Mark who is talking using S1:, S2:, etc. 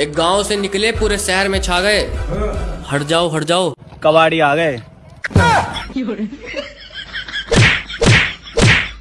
S1: एक गाँव से निकले, पूरे शहर में छा गए। हट जाओ हट जाओ।
S2: कबाड़ी आ गए।